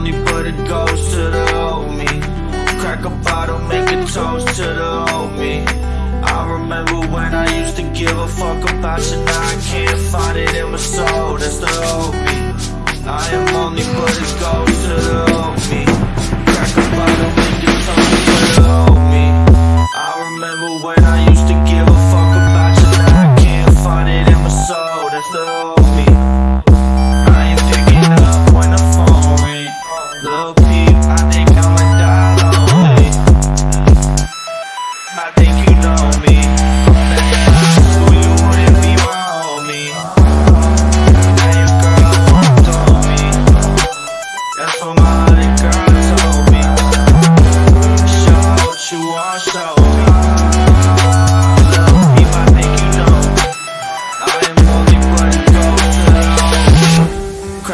on but it goes to the homie. Crack a bottle, make a toast to the homie. I remember when I used to give a fuck about you Now I can't find it in my soul, that's the homie. I am lonely, but it goes to the homie.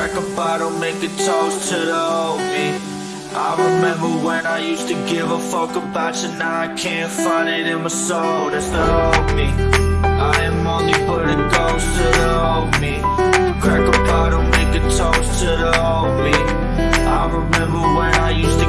Crack a bottle, make a toast to the old me. I remember when I used to give a fuck about you Now I can't find it in my soul, that's the old me. I am only but a ghost to the old me. Crack a bottle, make a toast to the old me. I remember when I used to